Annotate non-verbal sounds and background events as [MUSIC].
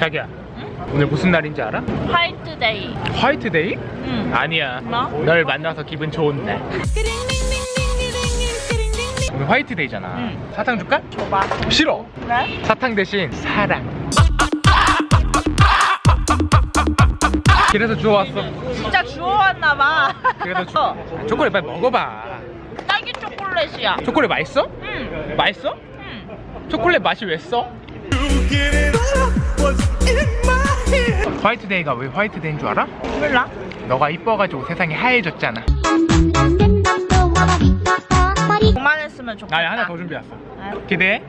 자기야 오늘 무슨 날인지 알아? 화이트데이. 화이트데이? 응. 아니야 뭐? 널 만나서 기분 좋은 날 오늘 화이트데이잖아 응. 사탕 줄까? 줘봐. 싫어 네? 사탕 대신 사랑 그래서 주워왔어 진짜 주워왔나봐. 그래서 주... 아, [LAUGHS] 초콜릿 빨리 먹어봐 딸기 초콜릿이야. 초콜릿 맛있어? 응. 맛있어? 응. 초콜릿 맛이 왜 써? 화이트데이가 왜 화이트데이인 줄 알아? 몰라? 너가 이뻐가지고 세상이 하얘졌잖아 그만했으면 좋겠다. 나 하나 더 준비했어 아, 기대해